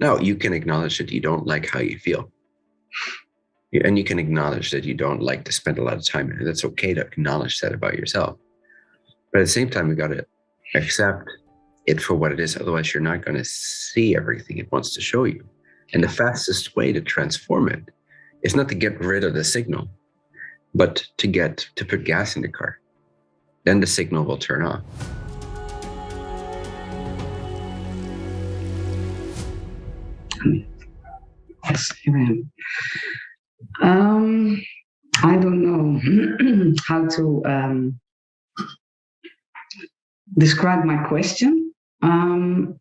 Now you can acknowledge that you don't like how you feel. And you can acknowledge that you don't like to spend a lot of time it. That's okay to acknowledge that about yourself. But at the same time, you got to accept it for what it is. Otherwise, you're not going to see everything it wants to show you. And the fastest way to transform it is not to get rid of the signal, but to get to put gas in the car. Then the signal will turn off. Yes, amen. Um, I don't know how to um, describe my question. Um,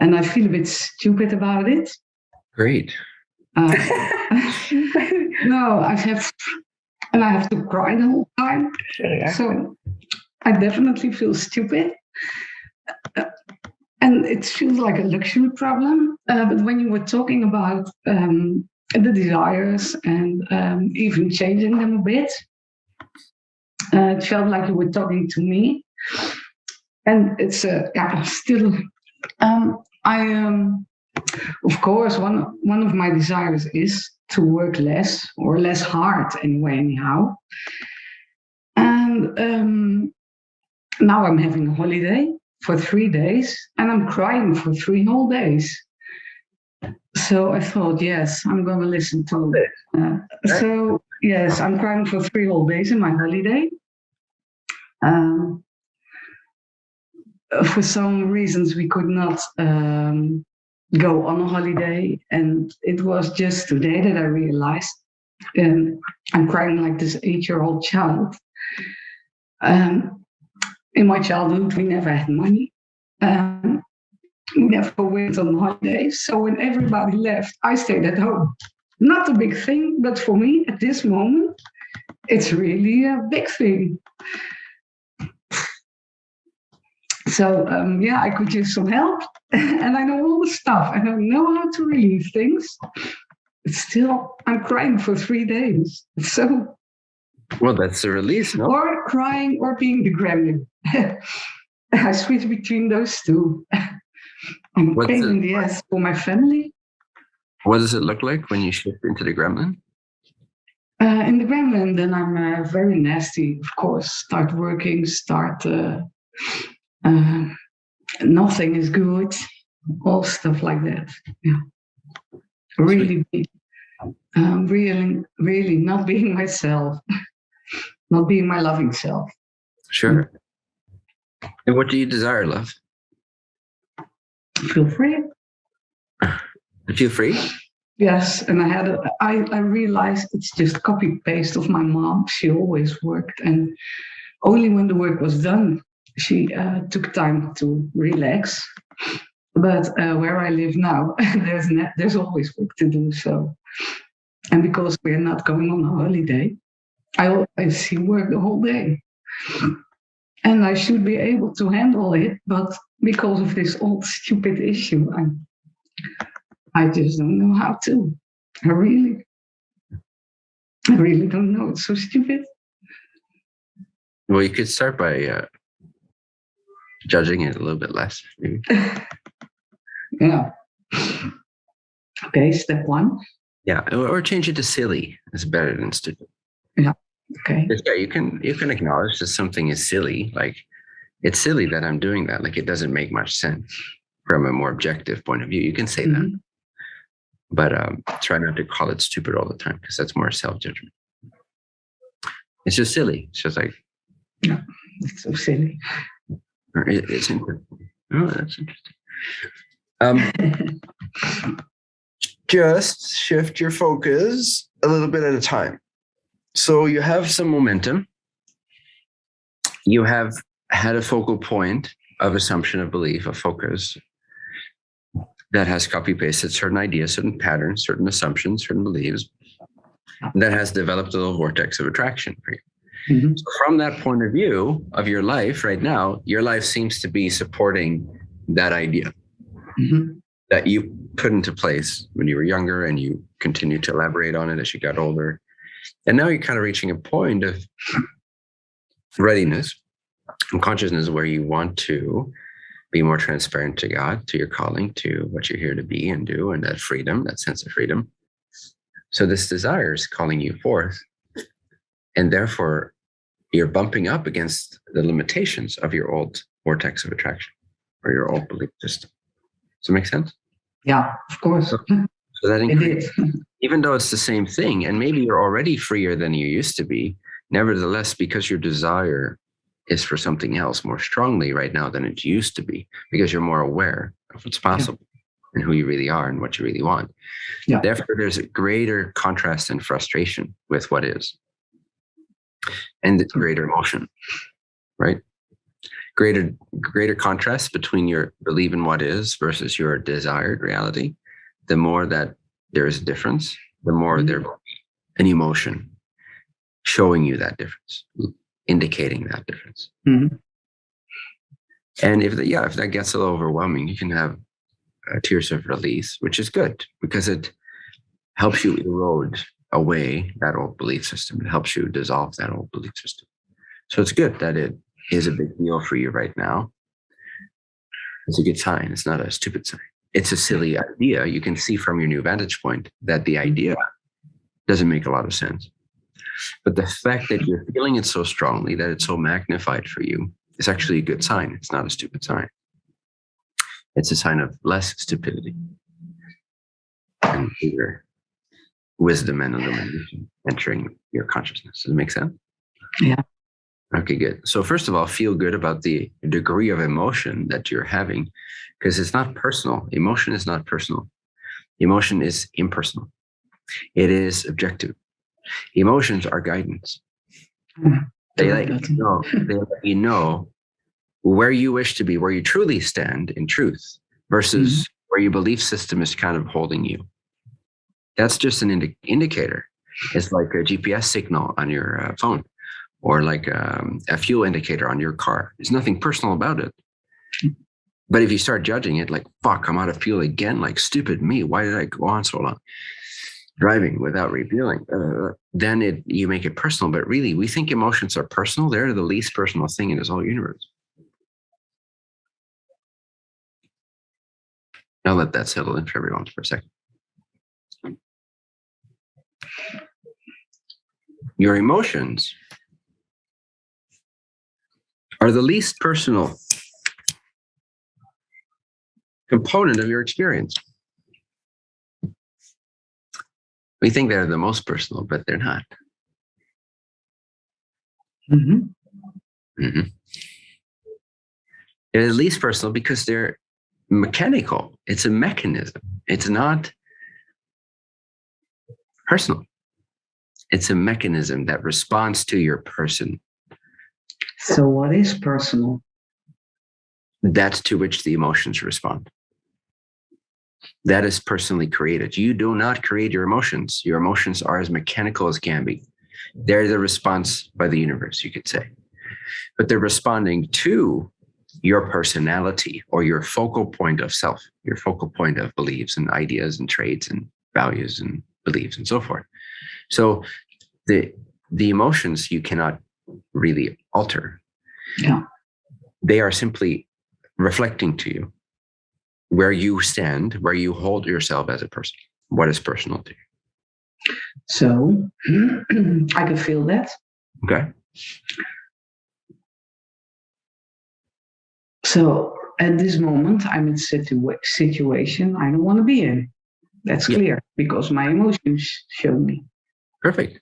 and I feel a bit stupid about it. Great. Uh, no, I have, and I have to cry the whole time. Yeah. So I definitely feel stupid. And it feels like a luxury problem. Uh, but when you were talking about um, the desires and um, even changing them a bit, uh, it felt like you were talking to me. And it's uh, yeah, still, um, I, um, of course, one, one of my desires is to work less or less hard anyway, anyhow. And um, now I'm having a holiday for three days and I'm crying for three whole days. So I thought, yes, I'm going to listen to it. Uh, so, yes, I'm crying for three whole days in my holiday. Um, for some reasons, we could not um, go on a holiday. And it was just today that I realized um, I'm crying like this eight year old child. Um, in my childhood, we never had money. Um, we never went on holidays. So when everybody left, I stayed at home. Not a big thing, but for me at this moment, it's really a big thing. So um, yeah, I could use some help, and I know all the stuff, and I know how to relieve things. But still, I'm crying for three days. So Well, that's the release, no? or crying or being the gremlin. I switch between those two. I'm What's pain in the ass for my family. What does it look like when you shift into the gremlin? Uh, in the gremlin, then I'm uh, very nasty, of course. Start working, start. Uh, uh, nothing is good, all stuff like that. Yeah, really, be, um, really, really not being myself, not being my loving self. Sure. And what do you desire, love? Feel free. Feel free? Yes, and I had a, I, I realized it's just copy paste of my mom. She always worked, and only when the work was done, she uh, took time to relax. But uh, where I live now, there's there's always work to do. So, and because we're not going on a holiday, I always see work the whole day, and I should be able to handle it. But because of this old stupid issue, I'm I just don't know how to. I really, I really don't know. It's so stupid. Well, you could start by uh, judging it a little bit less, maybe. Yeah. Okay, step one. Yeah, or, or change it to silly. It's better than stupid. Okay. Because, yeah, you can you can acknowledge that something is silly. Like it's silly that I'm doing that. Like it doesn't make much sense from a more objective point of view. You can say that, Mhm. but um, try not to call it stupid all the time because that's more self judgment. It's just silly. It's just like yeah, It's so silly. or it, it's interesting. Oh, that's interesting. Um, just shift your focus a little bit at a time. So you have some momentum. You have had a focal point of assumption of belief, of focus that has copy pasted certain ideas, certain patterns, certain assumptions, certain beliefs that has developed a little vortex of attraction for you. Mhm. So from that point of view of your life right now, your life seems to be supporting that idea Mhm. that you put into place when you were younger and you continued to elaborate on it as you got older. And now you're kind of reaching a point of readiness and consciousness where you want to be more transparent to God, to your calling, to what you're here to be and do, and that freedom, that sense of freedom. So this desire is calling you forth. And therefore, you're bumping up against the limitations of your old vortex of attraction or your old belief system. Does it make sense? Yeah, of course. So that It increases. Even though it's the same thing, and maybe you're already freer than you used to be, nevertheless, because your desire is for something else more strongly right now than it used to be, because you're more aware of what's possible and who you really are and what you really want. Yeah. Therefore, there's a greater contrast and frustration with what is, and it's hmm. greater emotion, right? Greater greater contrast between your believe in what is versus your desired reality. The more that there is a difference, the more Mhm. there will be an emotion showing you that difference, indicating that difference. Mhm. And if the, yeah, if that gets a little overwhelming, you can have tears of release, which is good because it helps you erode away that old belief system. It helps you dissolve that old belief system. So it's good that it is a big deal for you right now. It's a good sign. It's not a stupid sign. It's a silly idea. You can see from your new vantage point that the idea doesn't make a lot of sense. But the fact that you're feeling it so strongly, that it's so magnified for you, is actually a good sign. It's not a stupid sign. It's a sign of less stupidity and bigger wisdom and illumination entering your consciousness. Does it make sense? Yeah. Okay, good. So first of all, feel good about the degree of emotion that you're having, because it's not personal. Emotion is not personal. Emotion is impersonal. It is objective. Emotions are guidance. Mhm. They like let you know, they let you know where you wish to be, where you truly stand in truth, versus where your belief system is kind of holding you. That's just an indi- indicator. It's like a GPS signal on your uh, phone or like um, a fuel indicator on your car. There's nothing personal about it. But if you start judging it, like, fuck, I'm out of fuel again, like, stupid me, why did I go on so long? Driving without refueling, uh, then it you make it personal. But really, we think emotions are personal. They're the least personal thing in this whole universe. I'll let that settle in for everyone for a second. Your emotions are the least personal component of your experience. We think they're the most personal, but they're not. Mhm. Mhm. They're the least personal because they're mechanical. It's a mechanism. It's not personal. It's a mechanism that responds to your person. So what is personal? That's to which the emotions respond. That is personally created. You do not create your emotions. Your emotions are as mechanical as can be. They're the response by the universe, you could say. But they're responding to your personality or your focal point of self, your focal point of beliefs and ideas and traits and values and beliefs and so forth. So the the emotions you cannot really alter. Yeah. They are simply reflecting to you where you stand, where you hold yourself as a person, what is personal to you. So I can feel that. Okay. So at this moment, I'm in a situa- situation I don't want to be in. That's Yeah. clear because my emotions show me. Perfect.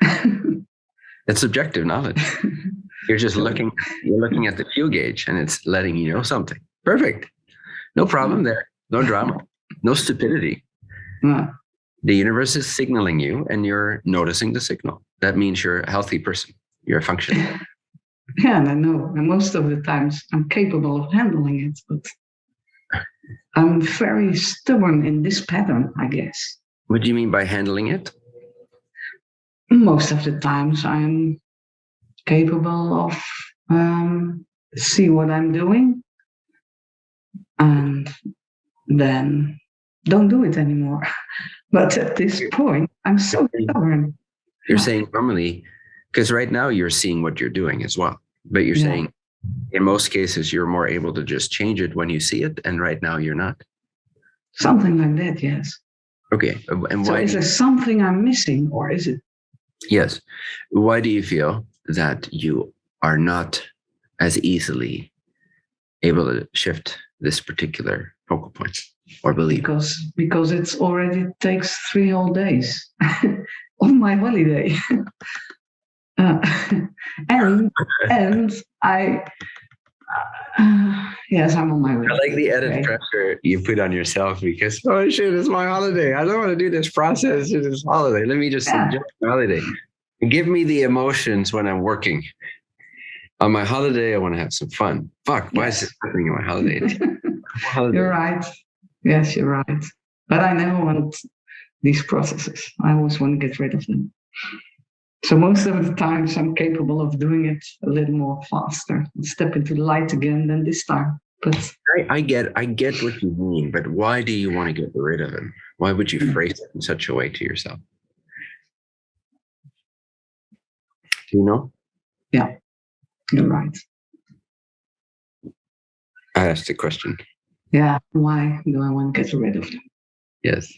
That's subjective knowledge. You're just looking, you're looking at the fuel gauge and it's letting you know something. Perfect. No problem mm. there. No drama. No stupidity. Yeah. The universe is signaling you and you're noticing the signal. That means you're a healthy person. You're functioning. Yeah, and I know. And most of the times I'm capable of handling it, but I'm very stubborn in this pattern, I guess. What do you mean by handling it? Most of the times I'm capable of um, see what I'm doing and then don't do it anymore. But at this point, I'm so stubborn. You're saying normally, because right now you're seeing what you're doing as well, but you're Yeah. saying in most cases, you're more able to just change it when you see it. And right now you're not. Something like that, yes. Okay. And why? So why? is there something I'm missing or is it? Yes. Why do you feel that you are not as easily able to shift this particular focal point or belief? Because because it's already takes three whole days on my holiday. Uh, and and I uh, yes, I'm on my way. I like the added Okay. pressure you put on yourself because oh shit, it's my holiday. I don't want to do this process. It's this holiday. Let me just Yeah. enjoy my holiday. Give me the emotions when I'm working. On my holiday, I want to have some fun. Fuck, why is Yes. this happening on my holiday? holiday? You're right. Yes, you're right. But I never want these processes. I always want to get rid of them. So most of the times I'm capable of doing it a little more faster and step into the light again than this time. But I, I get I get what you mean, but why do you want to get rid of him? Why would you Mm. phrase it in such a way to yourself? Do you know? Yeah, you're right. I asked the question. Yeah. Why do I want to get rid of them? Yes.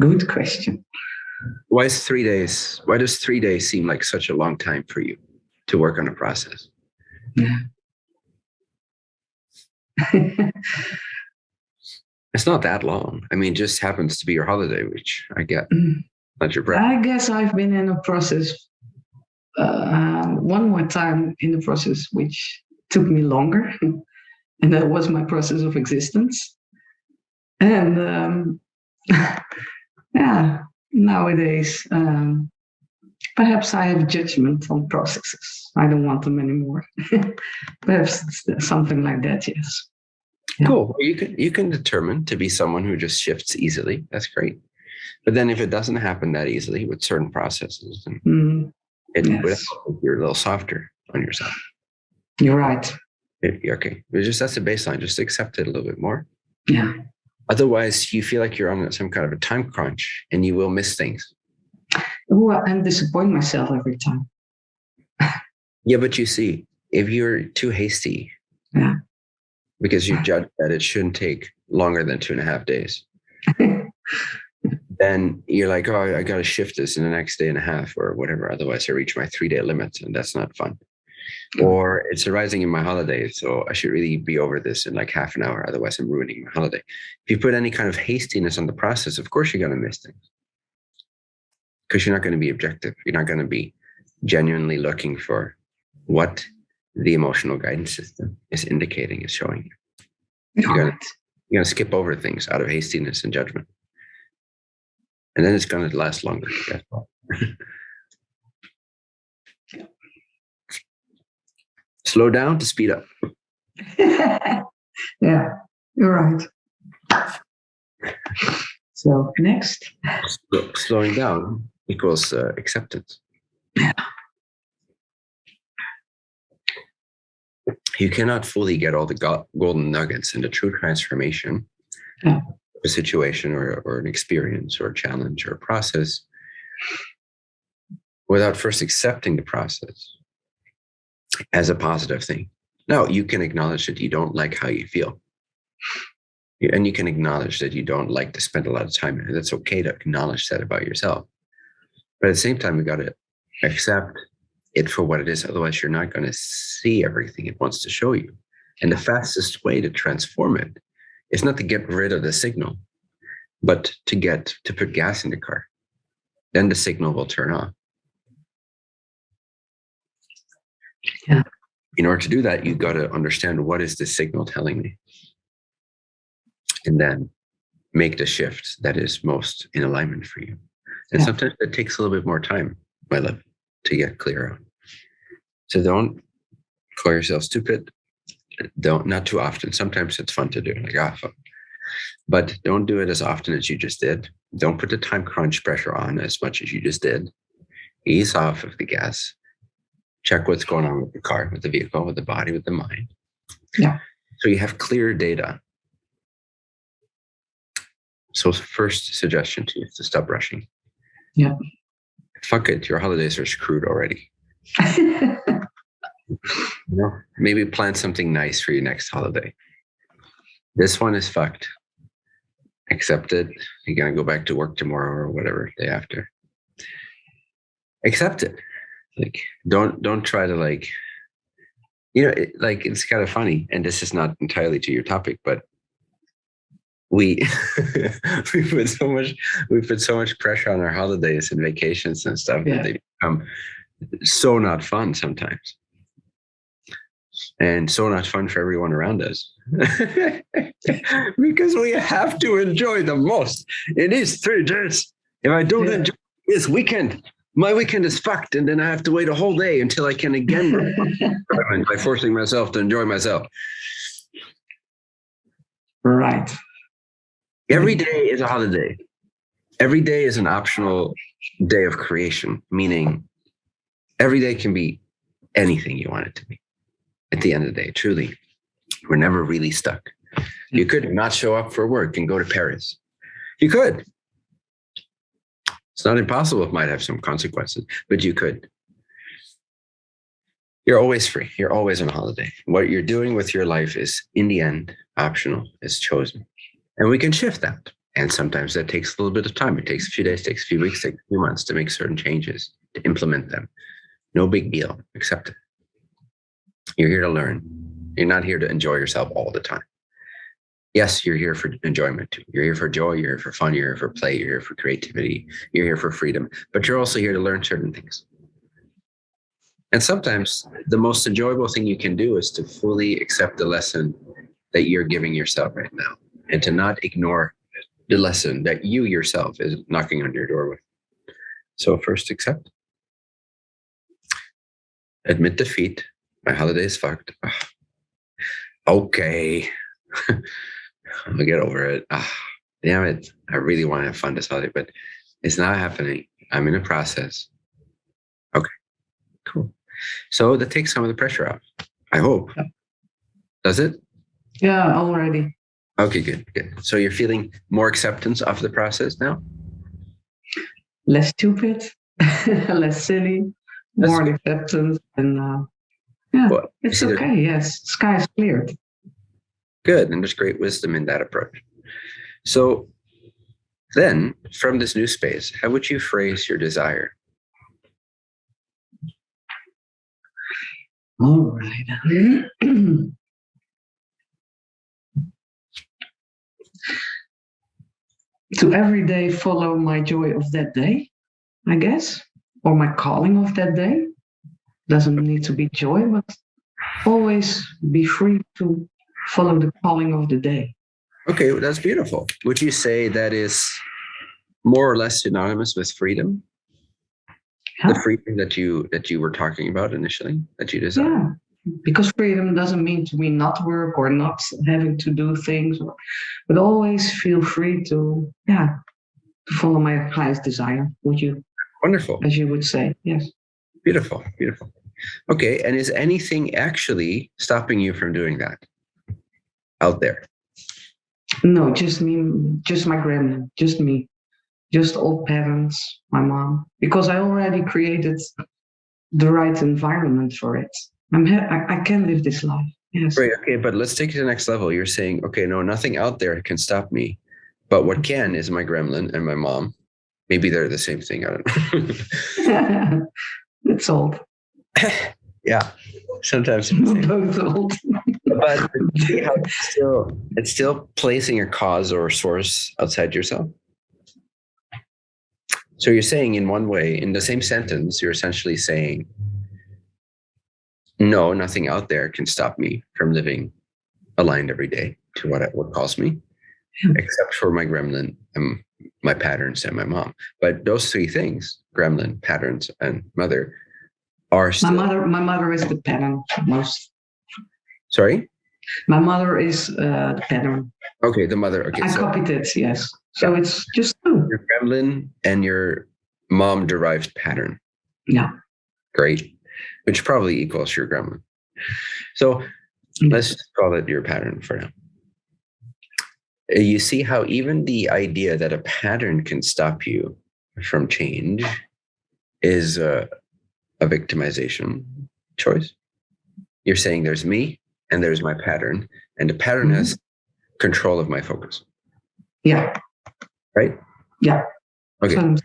Good question. Why is three days? Why does three days seem like such a long time for you to work on a process? Yeah. it's not that long. I mean, it just happens to be your holiday, which I get. Not your breath. I guess I've been in a process uh, one more time in the process, which took me longer, and that was my process of existence. And um, yeah, nowadays, um, perhaps I have judgment on processes. I don't want them anymore. perhaps something like that. Yes. Yeah. Cool. Well, you can you can determine to be someone who just shifts easily. That's great. But then if it doesn't happen that easily with certain processes, then Mm, it would Yes. help you're a little softer on yourself. you're right. Okay. Just that's the baseline. Just accept it a little bit more. Yeah. Otherwise, you feel like you're on some kind of a time crunch and you will miss things. Oh, I'm disappoint myself every time. Yeah, but you see, if you're too hasty, Yeah. because you judge that it shouldn't take longer than two and a half days, then you're like, oh, I got to shift this in the next day and a half or whatever. Otherwise, I reach my three day limit, and that's not fun. Or it's arising in my holiday, so I should really be over this in like half an hour. Otherwise, I'm ruining my holiday. If you put any kind of hastiness on the process, of course, you're going to miss things because you're not going to be objective. You're not going to be genuinely looking for what the emotional guidance system is indicating, is showing you. You're gotta- right. You're going to skip over things out of hastiness and judgment. And then it's going to last longer. Guess what? Slow down to speed up. yeah, you're right. So next, Slow- Slowing down equals uh, acceptance. You cannot fully get all the go- golden nuggets into true transformation, Yeah. a situation or, or an experience or a challenge or a process, without first accepting the process as a positive thing. No, you can acknowledge that you don't like how you feel. And you can acknowledge that you don't like to spend a lot of time. That's okay to acknowledge that about yourself. But at the same time, you got to accept it for what it is. Otherwise, you're not going to see everything it wants to show you. And the fastest way to transform it is not to get rid of the signal, but to get to put gas in the car. Then the signal will turn off. Yeah. In order to do that, you've got to understand what is the signal telling me, and then make the shift that is most in alignment for you. And Yeah. sometimes it takes a little bit more time, my love, to get clear on. So don't call yourself stupid. Don't not too often. Sometimes it's fun to do, like ah, fuck. but don't do it as often as you just did. Don't put the time crunch pressure on as much as you just did. Ease off of the gas. Check what's going on with the car, with the vehicle, with the body, with the mind. Yeah. So you have clear data So first suggestion to you is to stop rushing. Yeah. Fuck it, your holidays are screwed already. You know, maybe plan something nice for your next holiday. This one is fucked. Accept it. You're gonna go back to work tomorrow or whatever day after. Accept it. Like don't don't try to like you know it, like it's kind of funny and this is not entirely to your topic but we we put so much we put so much pressure on our holidays and vacations and stuff Yeah. that they become so not fun sometimes and so not fun for everyone around us because we have to enjoy the most it is three days if i don't Yeah. enjoy this weekend my weekend is fucked and then i have to wait a whole day until i can again by forcing myself to enjoy myself right. Every day is a holiday. Every day is an optional day of creation, meaning every day can be anything you want it to be. At the end of the day, truly, we're never really stuck. You could not show up for work and go to Paris. You could. It's not impossible. It might have some consequences, but you could. You're always free. You're always on holiday. What you're doing with your life is, in the end, optional. It's chosen. And we can shift that. And sometimes that takes a little bit of time. It takes a few days, takes a few weeks, takes a few months to make certain changes, to implement them. No big deal. Accept it. You're here to learn. You're not here to enjoy yourself all the time. Yes, you're here for enjoyment. You're here for joy. You're here for fun. You're here for play. You're here for creativity. You're here for freedom. But you're also here to learn certain things. And sometimes the most enjoyable thing you can do is to fully accept the lesson that you're giving yourself right now and to not ignore the lesson that you yourself is knocking on your door with. So first accept. Admit defeat. My holiday is fucked. Ugh. Okay. I'll get over it. Ah, damn it. I really want to have fun this holiday, but it's not happening. I'm in a process. Okay. Cool. So that takes some of the pressure off. I hope. Yep. Does it? Yeah, already. Okay, good, good. So you're feeling more acceptance of the process now? Less stupid, less silly, That's more good. acceptance, and uh, yeah, Well, it's okay. Yes, sky is cleared. Good. And there's great wisdom in that approach. So then, from this new space, how would you phrase your desire? All right. to every day follow my joy of that day, I guess, or my calling of that day. Doesn't need to be joy, but always be free to follow the calling of the day. Okay, well, that's beautiful. Would you say that is more or less synonymous with freedom? The freedom that you that you were talking about initially, that you desire. Yeah, because freedom doesn't mean to me not work or not having to do things, or, but always feel free to, yeah, to follow my highest desire. Would you, Wonderful. as you would say, yes. Beautiful. Beautiful. Okay. And is anything actually stopping you from doing that out there? No, just me, just my grandma, just me, just old parents, my mom, because I already created the right environment for it. I'm I, I can live this life. Yes. Right. Okay. But let's take it to the next level. You're saying, okay, no, nothing out there can stop me. But what can is my gremlin and my mom. Maybe they're the same thing. I don't know. it's old. yeah. Sometimes. it's the same. Both old. but it's still it's still placing a cause or source outside yourself. So you're saying in one way, in the same sentence, you're essentially saying, no, nothing out there can stop me from living aligned every day to what what calls me, hmm. except for my gremlin and my patterns and my mom. But those three things, gremlin, patterns, and mother, are still. My mother, my mother is the pattern most. Sorry. My mother is uh, the pattern. Okay, the mother. Okay, I so copied it. Yes. So it's just two. your gremlin and your mom derived pattern. Yeah. Great. Which probably equals your gremlin. So let's call it your pattern for now. Uh, You see how even the idea that a pattern can stop you from change is a, a victimization choice. You're saying there's me and there's my pattern, and the pattern Mhm. has control of my focus, Yeah. right? Yeah. Okay. So,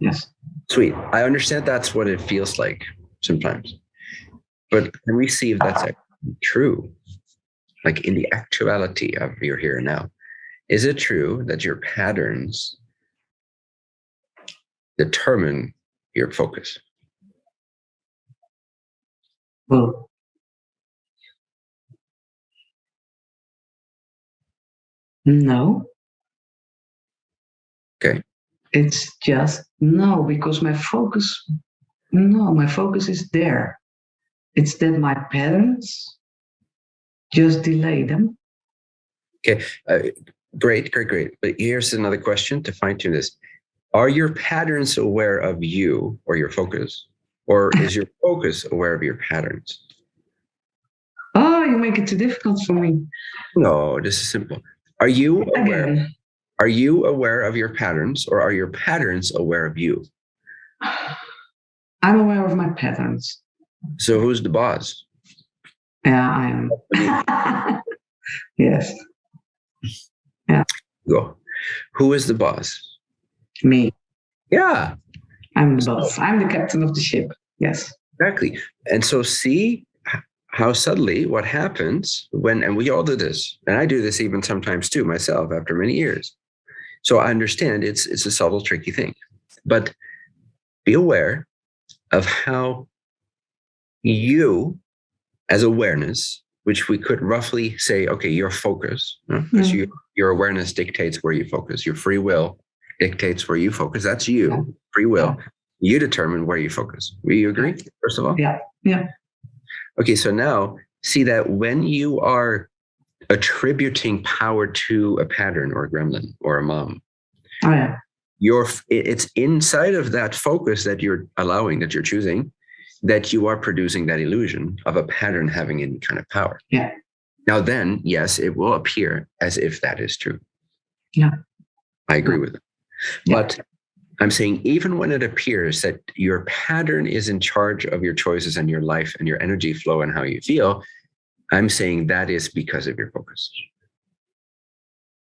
yes. Sweet. I understand that's what it feels like sometimes. But can we see if that's true? Like in the actuality of your here and now. Is it true that your patterns determine your focus? Well, no. Okay. It's just no, because my focus, no, my focus is there. It's that my parents just delay them. Uh, great, great, great. But here's another question to fine tune this. Are your patterns aware of you or your focus? Or is your focus aware of your patterns? Oh, you make it too difficult for me. No, this is simple. Are you aware? Again, Are you aware of your patterns or are your patterns aware of you? I'm aware of my patterns. So who's the boss? Yeah, I am. yes, Yeah. Go. Who is the boss? me. Yeah, I'm the boss. I'm the captain of the ship. Yes. exactly. And so see how subtly what happens when, and we all do this, and I do this even sometimes too myself after many years. So I understand it's it's a subtle, tricky thing, but be aware of how you, as awareness, which we could roughly say, okay, your focus, because Mm. you, your awareness dictates where you focus. Your free will dictates where you focus. That's you, Yeah. free will. You determine where you focus. Will you agree? First of all, Yeah. Yeah. Okay, so now see that when you are attributing power to a pattern or a gremlin or a mom, Oh yeah. you're it's inside of that focus that you're allowing, that you're choosing, that you are producing that illusion of a pattern having any kind of power. Yeah. Now then, yes, it will appear as if that is true. Yeah. I agree with it. Yeah. But I'm saying even when it appears that your pattern is in charge of your choices and your life and your energy flow and how you feel, I'm saying that is because of your focus.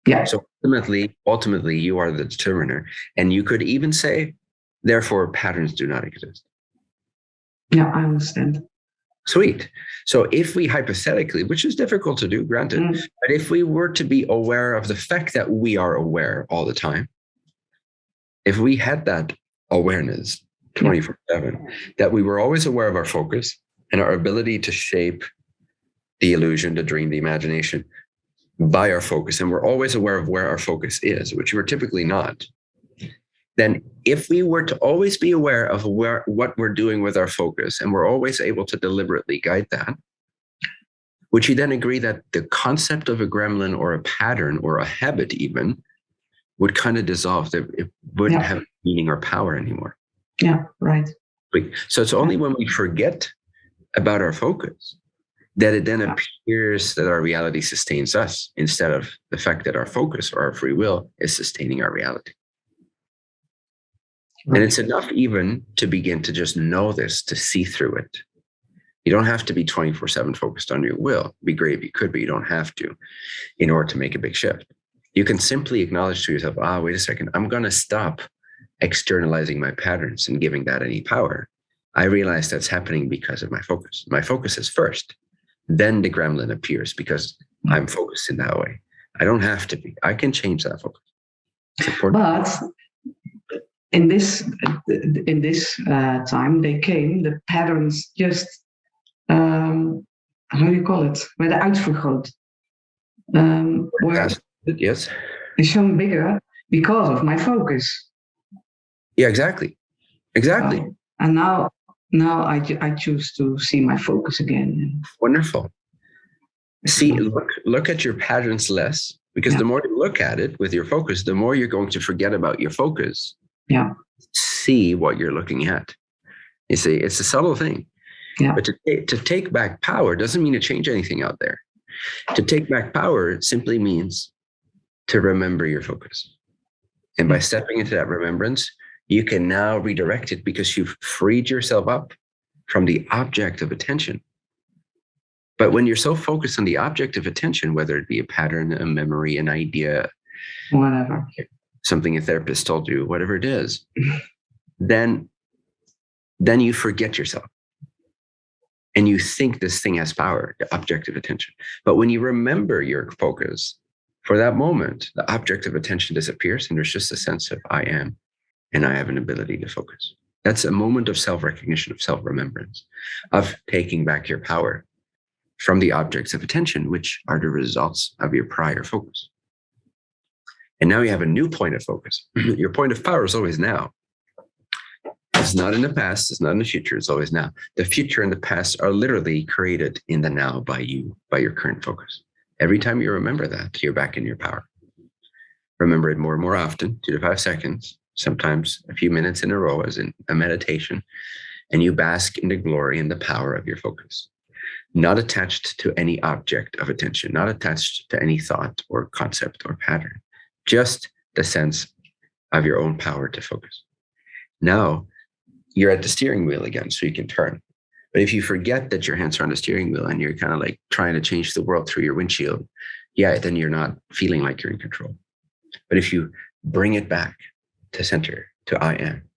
Yeah. So ultimately, ultimately, you are the determiner. And you could even say, therefore, patterns do not exist. Yeah. I understand. Sweet. So if we hypothetically, which is difficult to do, granted, Mm. but if we were to be aware of the fact that we are aware all the time, if we had that awareness 24 7, that we were always aware of our focus and our ability to shape the illusion, the dream, the imagination by our focus, and we're always aware of where our focus is, which we're typically not, then if we were to always be aware of where what we're doing with our focus and we're always able to deliberately guide that would you then agree that the concept of a gremlin or a pattern or a habit even would kind of dissolve that it wouldn't Yeah. have meaning or power anymore Yeah. Right. So it's only when we forget about our focus that it then Yeah. appears that our reality sustains us instead of the fact that our focus or our free will is sustaining our reality and it's enough even to begin to just know this, to see through it. You don't have to be 24 7 focused on your will. It'd be great if you could, but you don't have to in order to make a big shift. You can simply acknowledge to yourself, ah, wait a second, I'm going to stop externalizing my patterns and giving that any power. I realize that's happening because of my focus. My focus is first, then the gremlin appears because I'm focused in that way. I don't have to be. I can change that focus. But in this in this uh, time, they came. The patterns just um, how do you call it? Werden uitvergroot. Um, Yes. Yes. It's shown bigger because of my focus. Yeah, exactly. Exactly. Um, and now now I, I choose to see my focus again. Wonderful. See, look, look at your patterns less because Yeah. the more you look at it with your focus, the more you're going to forget about your focus. Yeah. See what you're looking at. You see, it's a subtle thing. Yeah. But to, to take back power doesn't mean to change anything out there. To take back power simply means to remember your focus. And by hmm. stepping into that remembrance, you can now redirect it because you've freed yourself up from the object of attention. But when you're so focused on the object of attention, whether it be a pattern, a memory, an idea, whatever, something a therapist told you, whatever it is, then then you forget yourself. And you think this thing has power, the object of attention. But when you remember your focus, for that moment, the object of attention disappears and there's just a sense of I am and I have an ability to focus. That's a moment of self recognition, of self remembrance, of taking back your power from the objects of attention, which are the results of your prior focus. And now you have a new point of focus. your point of power is always now. It's not in the past, it's not in the future, it's always now. The future and the past are literally created in the now by you, by your current focus. Every time you remember that, you're back in your power. Remember it more and more often, two to five seconds, sometimes a few minutes in a row as in a meditation, and you bask in the glory and the power of your focus. Not attached to any object of attention, not attached to any thought or concept or pattern, just the sense of your own power to focus. Now you're at the steering wheel again, so you can turn. But if you forget that your hands are on the steering wheel and you're kind of like trying to change the world through your windshield, yeah, then you're not feeling like you're in control. But if you bring it back to center, to I am,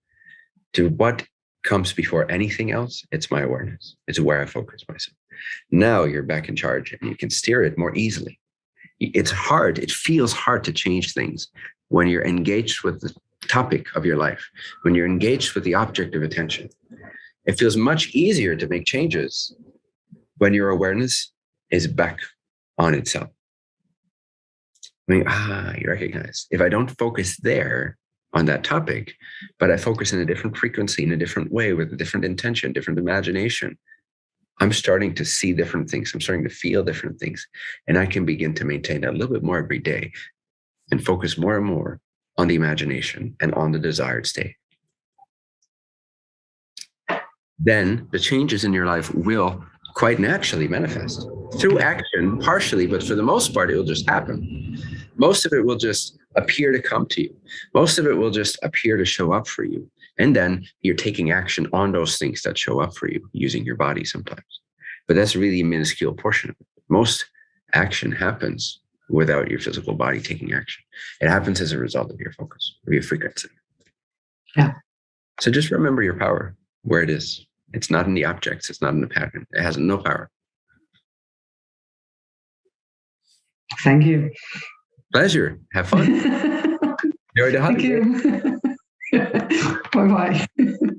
to what comes before anything else, it's my awareness. It's where I focus myself. Now you're back in charge and you can steer it more easily. It's hard. It feels hard to change things when you're engaged with the topic of your life, when you're engaged with the object of attention. It feels much easier to make changes when your awareness is back on itself. I mean, ah, you recognize if I don't focus there, on that topic, but I focus in a different frequency, in a different way, with a different intention, different imagination. I'm starting to see different things. I'm starting to feel different things. And I can begin to maintain that a little bit more every day and focus more and more on the imagination and on the desired state. Then the changes in your life will quite naturally manifest through action, partially, but for the most part, it will just happen. Most of it will just appear to come to you. Most of it will just appear to show up for you. And then you're taking action on those things that show up for you using your body sometimes. But that's really a minuscule portion of it. Most action happens without your physical body taking action. It happens as a result of your focus, of your frequency. Yeah. So just remember your power where it is. It's not in the objects, it's not in the pattern. It has no power. Thank you. Pleasure. Have fun. Enjoy the Thank you. bye bye.